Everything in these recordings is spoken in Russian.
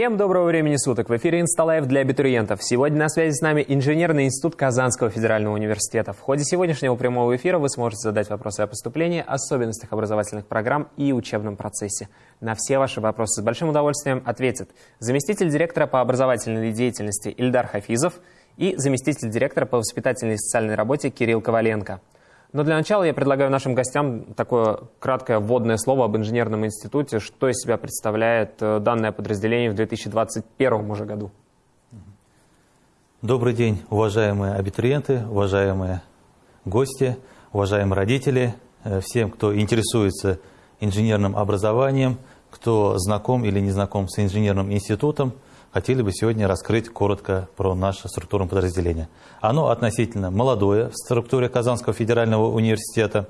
Всем доброго времени суток! В эфире «Инсталайв» для абитуриентов. Сегодня на связи с нами Инженерный институт Казанского федерального университета. В ходе сегодняшнего прямого эфира вы сможете задать вопросы о поступлении, особенностях образовательных программ и учебном процессе. На все ваши вопросы с большим удовольствием ответит заместитель директора по образовательной деятельности Ильдар Хафизов и заместитель директора по воспитательной и социальной работе Кирилл Коваленко. Но для начала я предлагаю нашим гостям такое краткое вводное слово об инженерном институте, что из себя представляет э, данное подразделение в 2021 уже году. Добрый день, уважаемые абитуриенты, уважаемые гости, уважаемые родители, э, всем, кто интересуется инженерным образованием, кто знаком или не знаком с инженерным институтом – хотели бы сегодня раскрыть коротко про наше структурное подразделение. Оно относительно молодое в структуре Казанского федерального университета.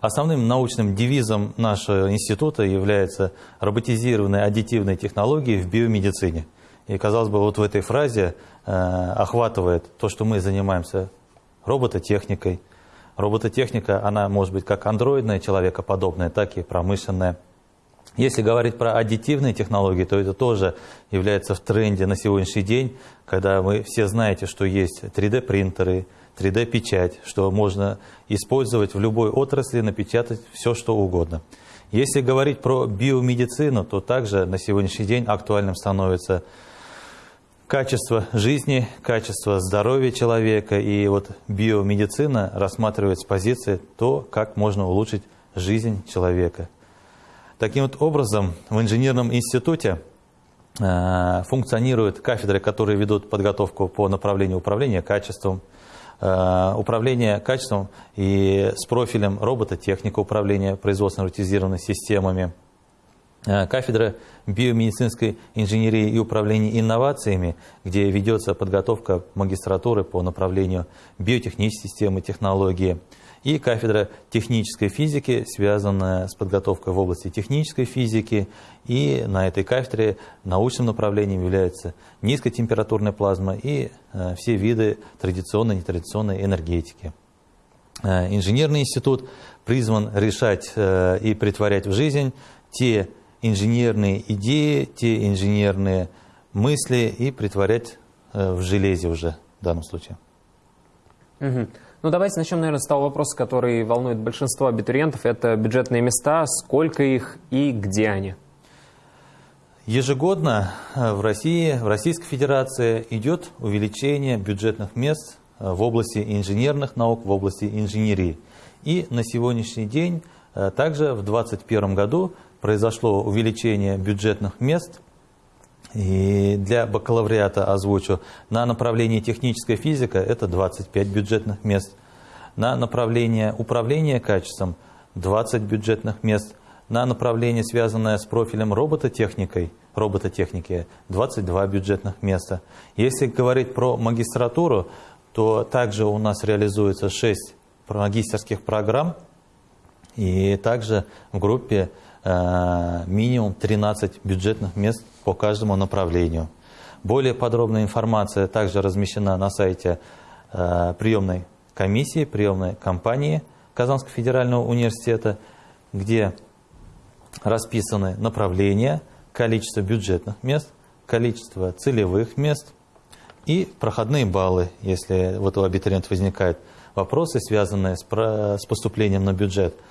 Основным научным девизом нашего института является роботизированные аддитивные технологии в биомедицине. И, казалось бы, вот в этой фразе э, охватывает то, что мы занимаемся робототехникой. Робототехника, она может быть как андроидная, человекоподобная, так и промышленная. Если говорить про аддитивные технологии, то это тоже является в тренде на сегодняшний день, когда вы все знаете, что есть 3D-принтеры, 3D-печать, что можно использовать в любой отрасли, напечатать все, что угодно. Если говорить про биомедицину, то также на сегодняшний день актуальным становится качество жизни, качество здоровья человека. И вот биомедицина рассматривает с позиции то, как можно улучшить жизнь человека – Таким вот образом, в инженерном институте э, функционируют кафедры, которые ведут подготовку по направлению управления качеством, э, управления качеством и с профилем робототехника управления производственно-роботизированными системами, э, кафедра биомедицинской инженерии и управления инновациями, где ведется подготовка магистратуры по направлению биотехнической системы, технологии – и кафедра технической физики, связанная с подготовкой в области технической физики. И на этой кафедре научным направлением является низкотемпературная плазма и э, все виды традиционной и нетрадиционной энергетики. Э, инженерный институт призван решать э, и притворять в жизнь те инженерные идеи, те инженерные мысли и притворять в железе уже в данном случае. Угу. Ну, давайте начнем, наверное, с того вопроса, который волнует большинство абитуриентов. Это бюджетные места, сколько их и где они? Ежегодно э, в России, в Российской Федерации идет увеличение бюджетных мест э, в области инженерных наук, в области инженерии. И на сегодняшний день, э, также в 2021 году, произошло увеличение бюджетных мест и для бакалавриата озвучу. На направление техническая физика это 25 бюджетных мест. На направление управления качеством 20 бюджетных мест. На направление, связанное с профилем робототехникой, робототехники 22 бюджетных места. Если говорить про магистратуру, то также у нас реализуется 6 магистерских программ. И также в группе Э, минимум 13 бюджетных мест по каждому направлению. Более подробная информация также размещена на сайте э, приемной комиссии, приемной компании Казанского федерального университета, где расписаны направления, количество бюджетных мест, количество целевых мест и проходные баллы, если вот у абитуриента возникают вопросы, связанные с поступлением на бюджет –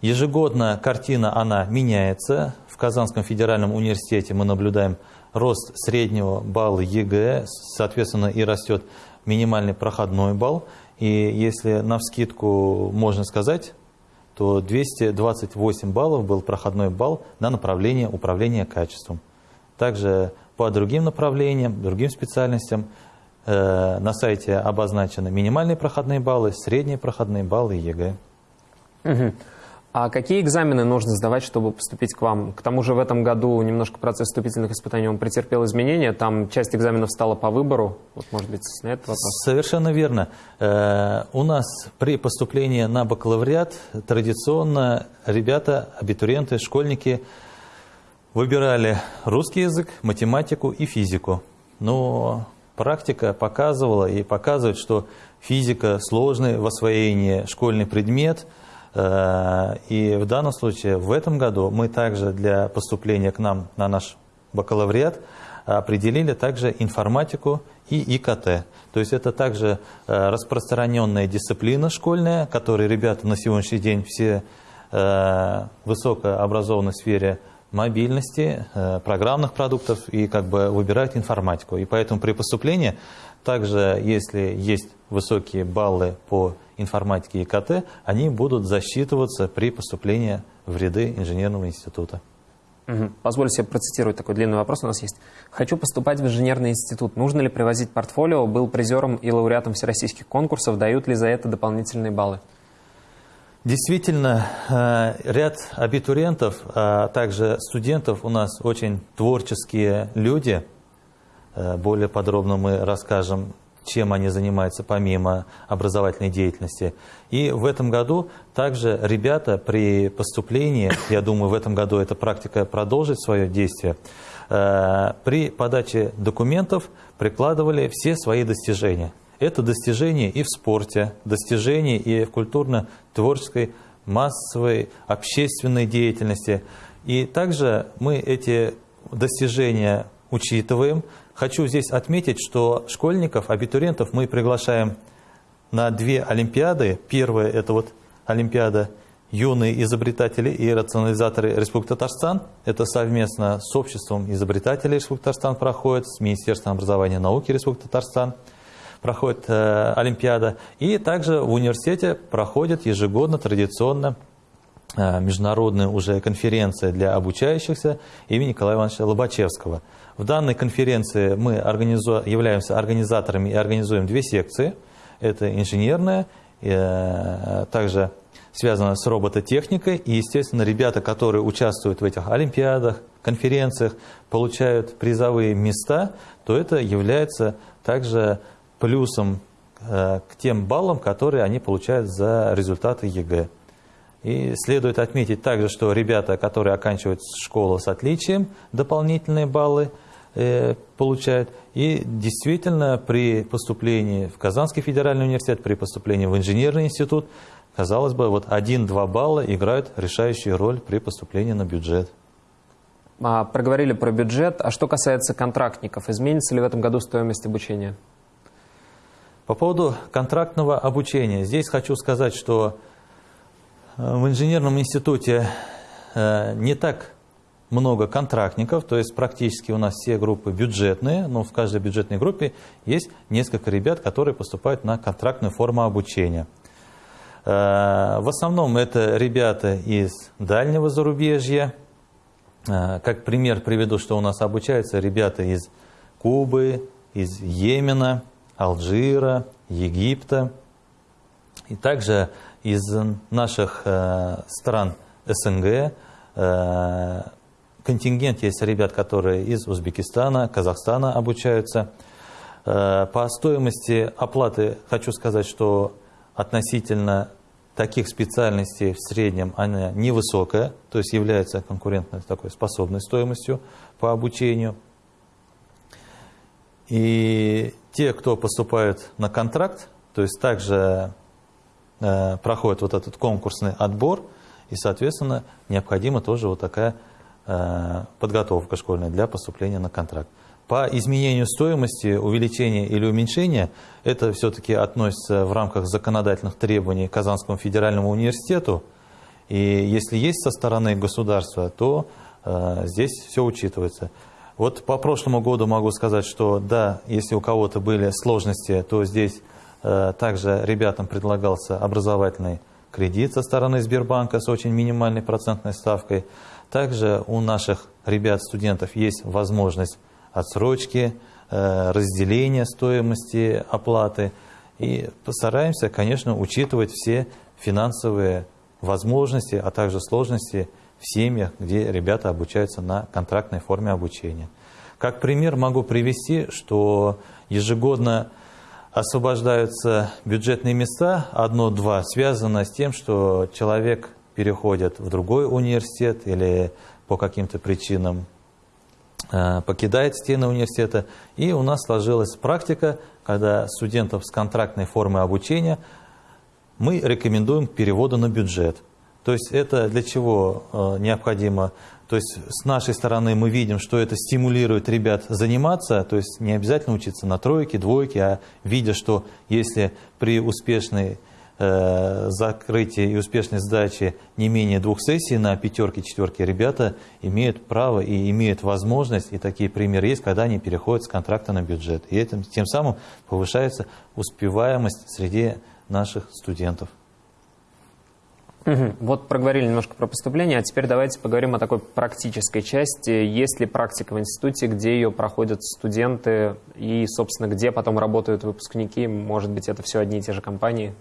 ежегодно картина, она меняется. В Казанском федеральном университете мы наблюдаем рост среднего балла ЕГЭ, соответственно, и растет минимальный проходной балл. И если навскидку можно сказать, то 228 баллов был проходной балл на направление управления качеством. Также по другим направлениям, другим специальностям э, на сайте обозначены минимальные проходные баллы, средние проходные баллы ЕГЭ. Угу. А какие экзамены нужно сдавать, чтобы поступить к вам? К тому же в этом году немножко процесс вступительных испытаний он претерпел изменения, там часть экзаменов стала по выбору. Вот, может быть, на этот вопрос. Совершенно верно. Э, у нас при поступлении на бакалавриат традиционно ребята, абитуриенты, школьники выбирали русский язык, математику и физику. Но практика показывала и показывает, что физика сложный в освоении школьный предмет – и в данном случае, в этом году мы также для поступления к нам на наш бакалавриат, определили также информатику и ИКТ. То есть это также э, распространенная дисциплина школьная, которой ребята на сегодняшний день все э, высокообразованы в сфере мобильности, э, программных продуктов и как бы выбирают информатику. И поэтому при поступлении также, если есть высокие баллы по информатике и ИКТ, они будут засчитываться при поступлении в ряды инженерного института. Угу. Позволю себе процитировать такой длинный вопрос у нас есть. Хочу поступать в инженерный институт. Нужно ли привозить портфолио? Был призером и лауреатом всероссийских конкурсов. Дают ли за это дополнительные баллы? Действительно, э, ряд абитуриентов, а также студентов у нас очень творческие люди. Э, более подробно мы расскажем чем они занимаются помимо образовательной деятельности. И в этом году также ребята при поступлении, я думаю, в этом году эта практика продолжит свое действие, э, при подаче документов прикладывали все свои достижения. Это достижения и в спорте, достижения и в культурно-творческой, массовой, общественной деятельности. И также мы эти достижения учитываем, Хочу здесь отметить, что школьников, абитуриентов мы приглашаем на две олимпиады. Первая – это вот олимпиада «Юные изобретатели и рационализаторы Республики Татарстан». Это совместно с обществом изобретателей Республики Татарстан проходит, с Министерством образования и науки Республики Татарстан проходит э, Олимпиада. И также в университете проходит ежегодно традиционно международная уже конференция для обучающихся имени Николая Ивановича Лобачевского – в данной конференции мы организу... являемся организаторами и организуем две секции. Это инженерная, э, также связана с робототехникой. И, естественно, ребята, которые участвуют в этих олимпиадах, конференциях, получают призовые места, то это является также плюсом э, к тем баллам, которые они получают за результаты ЕГЭ. И следует отметить также, что ребята, которые оканчивают школу с отличием, дополнительные баллы э, получают. И действительно при поступлении в Казанский федеральный университет, при поступлении в инженерный институт, казалось бы, вот 1-2 балла играют решающую роль при поступлении на бюджет. А, проговорили про бюджет. А что касается контрактников, изменится ли в этом году стоимость обучения? По поводу контрактного обучения. Здесь хочу сказать, что в инженерном институте э, не так много контрактников, то есть практически у нас все группы бюджетные, но в каждой бюджетной группе есть несколько ребят, которые поступают на контрактную форму обучения. Э, в основном это ребята из дальнего зарубежья. Как пример приведу, что у нас обучаются ребята из Кубы, из Йемена, Алжира, Египта. И также из наших э, стран СНГ э, контингент есть ребят, которые из Узбекистана, Казахстана обучаются. Э, по стоимости оплаты хочу сказать, что относительно таких специальностей в среднем она невысокая, то есть является конкурентной такой способной стоимостью по обучению. И те, кто поступают на контракт, то есть также проходит вот этот конкурсный отбор, и, соответственно, необходима тоже вот такая э, подготовка школьная для поступления на контракт. По изменению стоимости, увеличения или уменьшения, это все-таки относится в рамках законодательных требований Казанскому федеральному университету. И если есть со стороны государства, то э, здесь все учитывается. Вот по прошлому году могу сказать, что да, если у кого-то были сложности, то здесь Э, также ребятам предлагался образовательный кредит со стороны Сбербанка с очень минимальной процентной ставкой. Также у наших ребят-студентов есть возможность отсрочки, э, разделения стоимости оплаты. И постараемся, конечно, учитывать все финансовые возможности, а также сложности в семьях, где ребята обучаются на контрактной форме обучения. Как пример могу привести, что ежегодно освобождаются бюджетные места, одно-два, связано с тем, что человек переходит в другой университет или по каким-то причинам э, покидает стены университета. И у нас сложилась практика, когда студентов с контрактной формой обучения мы рекомендуем к переводу на бюджет. То есть это для чего э, необходимо? То есть с нашей стороны мы видим, что это стимулирует ребят заниматься, то есть не обязательно учиться на тройке, двойке, а видя, что если при успешной э, закрытии и успешной сдаче не менее двух сессий на пятерке, четверке, ребята имеют право и имеют возможность, и такие примеры есть, когда они переходят с контракта на бюджет. И этим, тем самым повышается успеваемость среди наших студентов. Угу. Вот проговорили немножко про поступление, а теперь давайте поговорим о такой практической части. Есть ли практика в институте, где ее проходят студенты и, собственно, где потом работают выпускники? Может быть, это все одни и те же компании?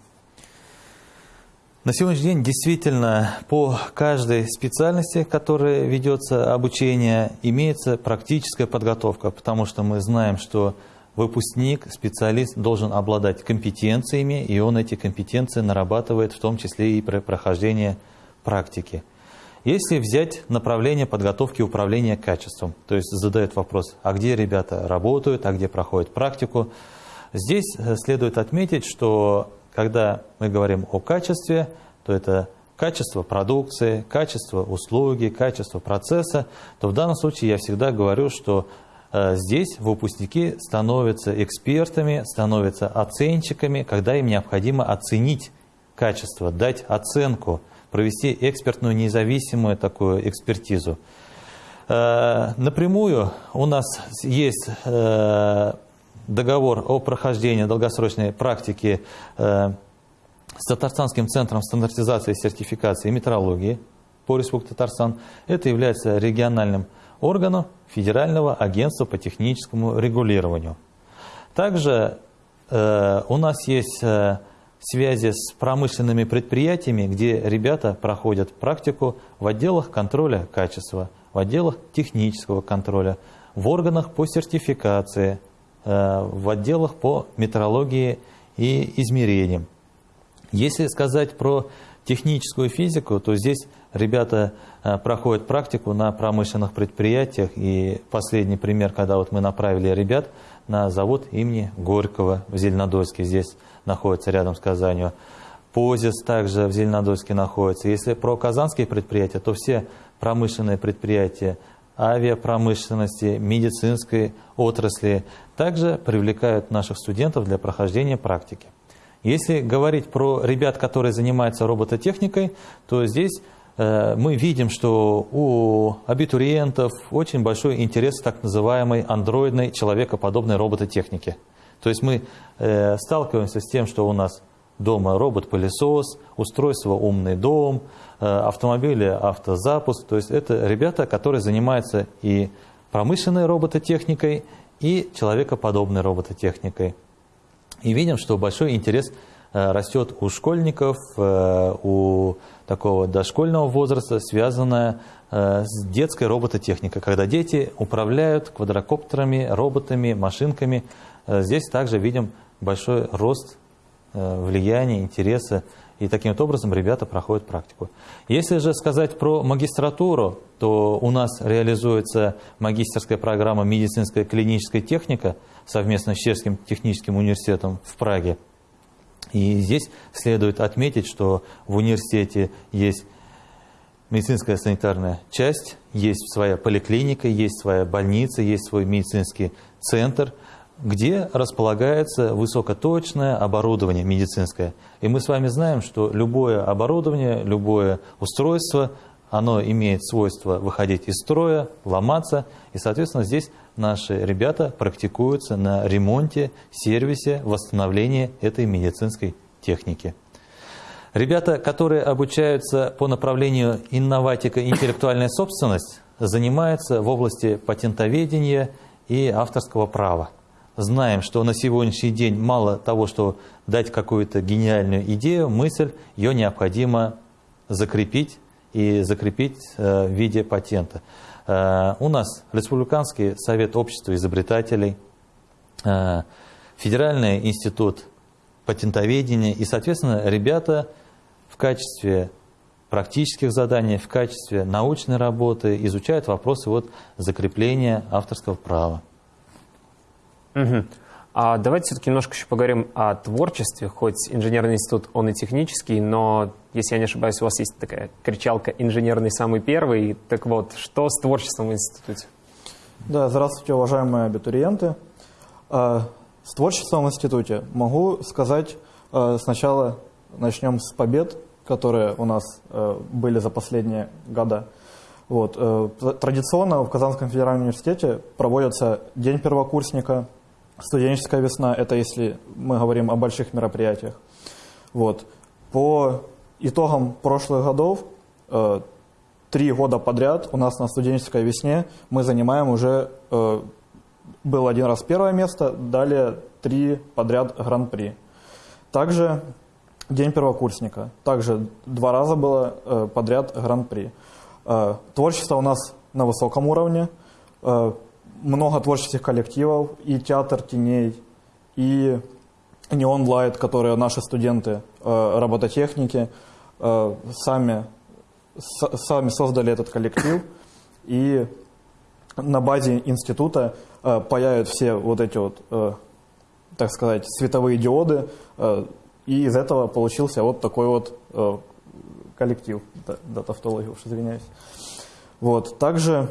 На сегодняшний день действительно по каждой специальности, которая ведется обучение, имеется практическая подготовка, потому что мы знаем, что выпускник, специалист должен обладать компетенциями, и он эти компетенции нарабатывает в том числе и при прохождении практики. Если взять направление подготовки управления качеством, то есть задают вопрос, а где ребята работают, а где проходят практику, здесь э, следует отметить, что когда мы говорим о качестве, то это качество продукции, качество услуги, качество процесса, то в данном случае я всегда говорю, что здесь выпускники становятся экспертами, становятся оценщиками, когда им необходимо оценить качество, дать оценку, провести экспертную независимую такую экспертизу. Э, напрямую у нас есть э, договор о прохождении долгосрочной практики с Татарстанским центром стандартизации, сертификации и метрологии по Республике Татарстан. Это является региональным органов Федерального агентства по техническому регулированию. Также э, у нас есть э, связи с промышленными предприятиями, где ребята проходят практику в отделах контроля качества, в отделах технического контроля, в органах по сертификации, э, в отделах по метрологии и измерениям. Если сказать про техническую физику, то здесь ребята э, проходят практику на промышленных предприятиях. И последний пример, когда вот мы направили ребят на завод имени Горького в Зеленодольске, здесь находится рядом с Казанью. Позис также в Зеленодольске находится. Если про казанские предприятия, то все промышленные предприятия авиапромышленности, медицинской отрасли также привлекают наших студентов для прохождения практики. Если говорить про ребят, которые занимаются робототехникой, то здесь мы видим, что у абитуриентов очень большой интерес к так называемой андроидной человекоподобной робототехнике. То есть мы э, сталкиваемся с тем, что у нас дома робот-пылесос, устройство «Умный дом», э, автомобили «Автозапуск». То есть это ребята, которые занимаются и промышленной робототехникой, и человекоподобной робототехникой. И видим, что большой интерес э, растет у школьников, э, у такого дошкольного возраста, связанная э, с детской робототехникой, когда дети управляют квадрокоптерами, роботами, машинками. Здесь также видим большой рост влияния, интереса, и таким вот образом ребята проходят практику. Если же сказать про магистратуру, то у нас реализуется магистерская программа «Медицинская клиническая техника», совместно с Чешским техническим университетом в Праге. И здесь следует отметить, что в университете есть медицинская санитарная часть, есть своя поликлиника, есть своя больница, есть свой медицинский центр, где располагается высокоточное оборудование медицинское. И мы с вами знаем, что любое оборудование, любое устройство, оно имеет свойство выходить из строя, ломаться, и, соответственно, здесь наши ребята практикуются на ремонте, сервисе, восстановлении этой медицинской техники. Ребята, которые обучаются по направлению инноватика и интеллектуальная собственность, занимаются в области патентоведения и авторского права. Знаем, что на сегодняшний день мало того, что дать какую-то гениальную идею, мысль, ее необходимо закрепить и закрепить э, в виде патента. Э, у нас Республиканский совет общества изобретателей, э, Федеральный институт патентоведения и, соответственно, ребята в качестве практических заданий, в качестве научной работы изучают вопросы вот закрепления авторского права. Угу. А давайте все-таки немножко еще поговорим о творчестве, хоть инженерный институт, он и технический, но, если я не ошибаюсь, у вас есть такая кричалка «инженерный самый первый». Так вот, что с творчеством в институте? Да, здравствуйте, уважаемые абитуриенты. А, с творчеством в институте могу сказать а, сначала начнем с побед, которые у нас а, были за последние года. Вот. Э, традиционно в Казанском федеральном университете проводится День первокурсника – Студенческая весна – это если мы говорим о больших мероприятиях. Вот. По итогам прошлых годов, э, три года подряд у нас на студенческой весне мы занимаем уже, э, был один раз первое место, далее три подряд гран-при. Также День первокурсника. Также два раза было э, подряд гран-при. Творчество у нас на высоком уровне. Много творческих коллективов, и театр теней, и Neon Light, которые наши студенты э, робототехники э, сами, сами создали этот коллектив, и на базе института э, паяют все вот эти вот, э, так сказать, световые диоды, и из этого получился вот такой вот коллектив, да, да, извиняюсь. Вот, также...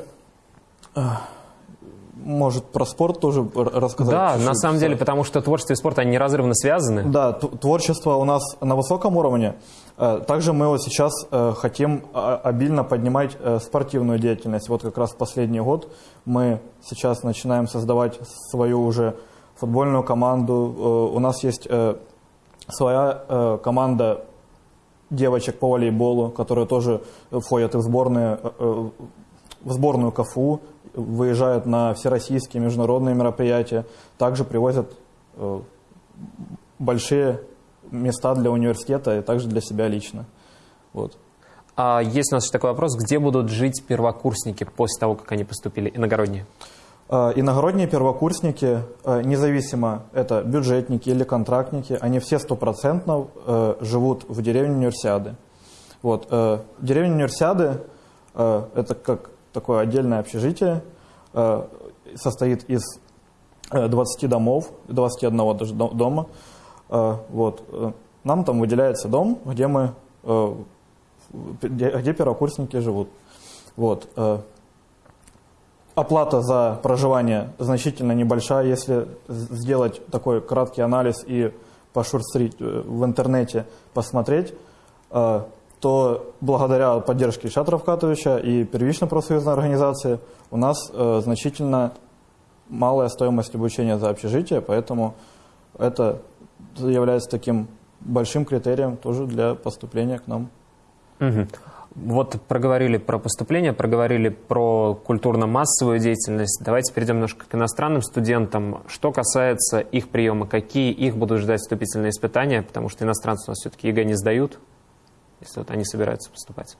может, про спорт тоже рассказать? Да, на самом деле, потому что творчество и спорт, они неразрывно связаны. Да, творчество у нас на высоком уровне. Э, также мы вот сейчас э, хотим а, обильно поднимать э, спортивную деятельность. Вот как раз последний год мы сейчас начинаем создавать свою уже футбольную команду. У нас есть своя команда девочек по волейболу, которые тоже входят в, сборные, в сборную КФУ выезжают на всероссийские международные мероприятия, также привозят э, большие места для университета и также для себя лично. Вот. А есть у нас еще такой вопрос, где будут жить первокурсники после того, как они поступили, иногородние? Э, иногородние первокурсники, э, независимо, это бюджетники или контрактники, они все стопроцентно живут в деревне Универсиады. Вот. Деревня Универсиады – это как такое отдельное общежитие, э, состоит из 20 э, домов, 21 даже дома. Э, вот. Нам там выделяется дом, где мы, где, первокурсники живут. Вот. Оплата за проживание значительно небольшая. Если сделать такой краткий анализ и пошурстрить в интернете, посмотреть, то благодаря поддержке Ильшата Равкатовича и первичной профсоюзной организации у нас э, значительно малая стоимость обучения за общежитие, поэтому это является таким большим критерием тоже для поступления к нам. Угу. Вот проговорили про поступление, проговорили про культурно-массовую деятельность. Давайте перейдем немножко к иностранным студентам. Что касается их приема, какие их будут ждать вступительные испытания, потому что иностранцы у нас все-таки ЕГЭ не сдают если вот они собираются поступать.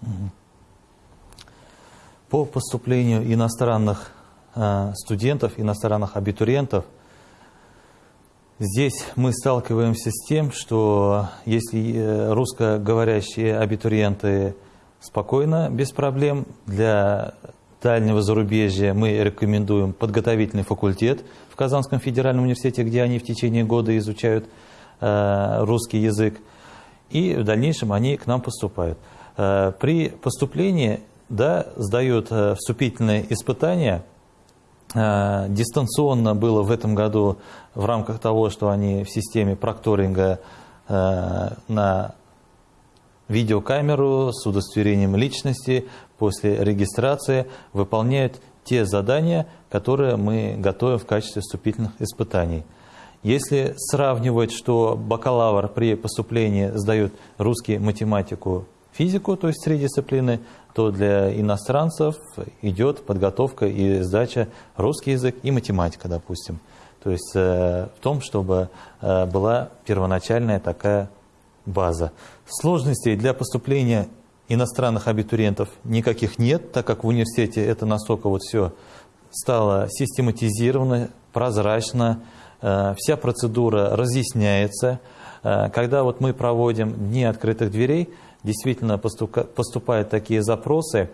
По поступлению иностранных э, студентов, иностранных абитуриентов, здесь мы сталкиваемся с тем, что если э, русскоговорящие абитуриенты спокойно, без проблем, для дальнего зарубежья мы рекомендуем подготовительный факультет в Казанском федеральном университете, где они в течение года изучают э, русский язык и в дальнейшем они к нам поступают. Э, при поступлении да, сдают э, вступительные испытания. Э, дистанционно было в этом году в рамках того, что они в системе прокторинга на видеокамеру с удостоверением личности после регистрации выполняют те задания, которые мы готовим в качестве вступительных испытаний. Если сравнивать, что бакалавр при поступлении сдает русский, математику, физику, то есть три дисциплины, то для иностранцев идет подготовка и сдача русский язык и математика, допустим. То есть э, в том, чтобы э, была первоначальная такая база. Сложностей для поступления иностранных абитуриентов никаких нет, так как в университете это настолько вот все стало систематизировано, прозрачно, вся процедура разъясняется. Э, когда вот мы проводим дни открытых дверей, действительно поступают такие запросы,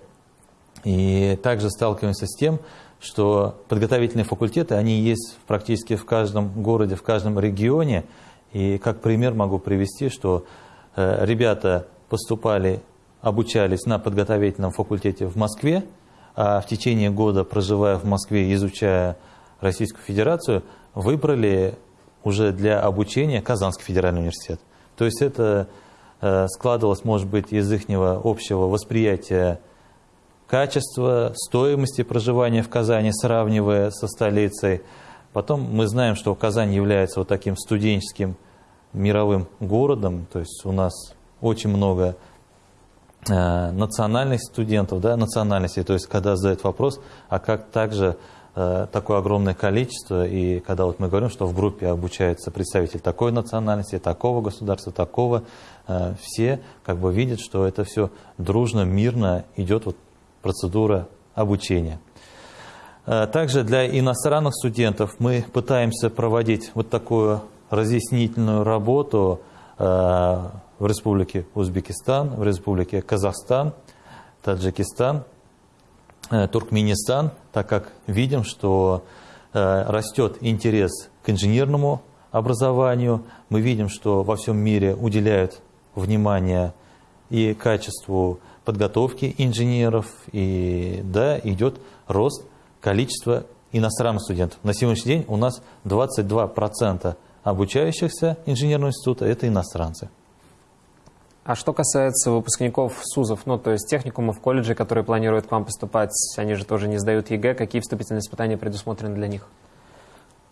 и также сталкиваемся с тем, что подготовительные факультеты, они есть практически в каждом городе, в каждом регионе. И как пример могу привести, что э, ребята поступали, обучались на подготовительном факультете в Москве, а в течение года, проживая в Москве, изучая Российскую Федерацию, выбрали уже для обучения Казанский федеральный университет. То есть это э, складывалось, может быть, из их общего восприятия качества, стоимости проживания в Казани, сравнивая со столицей. Потом мы знаем, что Казань является вот таким студенческим мировым городом, то есть у нас очень много э, национальных студентов, да, национальностей, то есть когда задают вопрос, а как также такое огромное количество, и когда вот мы говорим, что в группе обучается представитель такой национальности, такого государства, такого, э, все как бы видят, что это все дружно, мирно идет вот процедура обучения. Э, также для иностранных студентов мы пытаемся проводить вот такую разъяснительную работу э, в Республике Узбекистан, в Республике Казахстан, Таджикистан, э, Туркменистан, так как видим, что растет интерес к инженерному образованию, мы видим, что во всем мире уделяют внимание и качеству подготовки инженеров, и да, идет рост количества иностранных студентов. На сегодняшний день у нас 22% обучающихся инженерного института – это иностранцы. А что касается выпускников СУЗов, ну, то есть техникумов, колледжей, которые планируют к вам поступать, они же тоже не сдают ЕГЭ, какие вступительные испытания предусмотрены для них?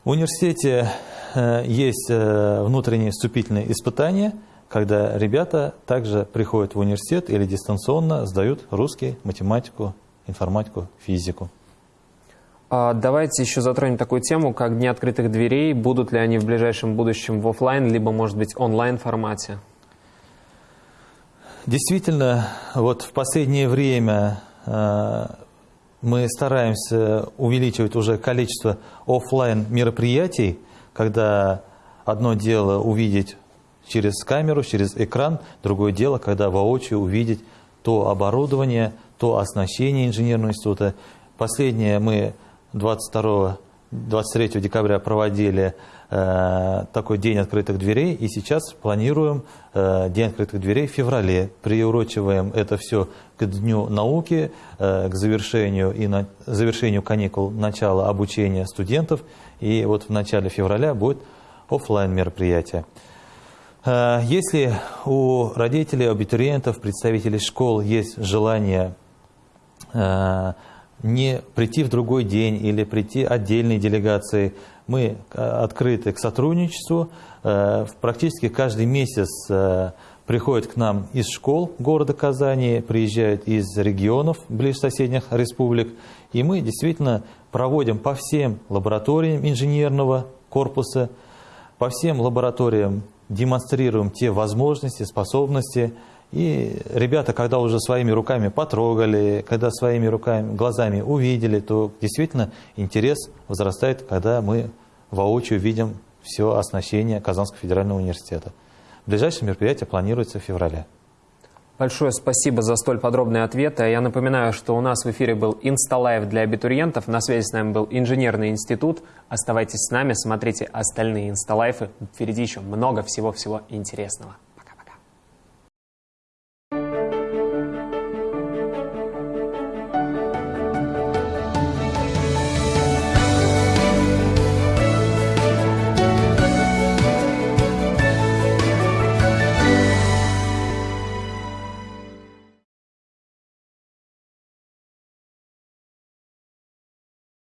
В университете э, есть э, внутренние вступительные испытания, когда ребята также приходят в университет или дистанционно сдают русский, математику, информатику, физику. А, давайте еще затронем такую тему, как Дни открытых дверей. Будут ли они в ближайшем будущем в офлайн, либо, может быть, онлайн формате? Действительно, вот в последнее время э, мы стараемся увеличивать уже количество офлайн мероприятий, когда одно дело увидеть через камеру, через экран, другое дело, когда воочию увидеть то оборудование, то оснащение инженерного института. Последнее мы 22 23 декабря проводили э, такой день открытых дверей, и сейчас планируем э, день открытых дверей в феврале. Приурочиваем это все к Дню науки, э, к завершению и на, завершению каникул, начала обучения студентов. И вот в начале февраля будет офлайн мероприятие. Если у родителей, абитуриентов, представителей школ есть желание не прийти в другой день или прийти отдельной делегацией. Мы э, открыты к сотрудничеству. Э, практически каждый месяц э, приходят к нам из школ города Казани, приезжают из регионов ближе соседних республик. И мы действительно проводим по всем лабораториям инженерного корпуса, по всем лабораториям демонстрируем те возможности, способности, и ребята, когда уже своими руками потрогали, когда своими руками, глазами увидели, то действительно интерес возрастает, когда мы воочию видим все оснащение Казанского федерального университета. Ближайшее мероприятие планируется в феврале. Большое спасибо за столь подробные ответы. Я напоминаю, что у нас в эфире был Инсталайв для абитуриентов. На связи с нами был Инженерный институт. Оставайтесь с нами, смотрите остальные Инсталайвы. Впереди еще много всего-всего интересного.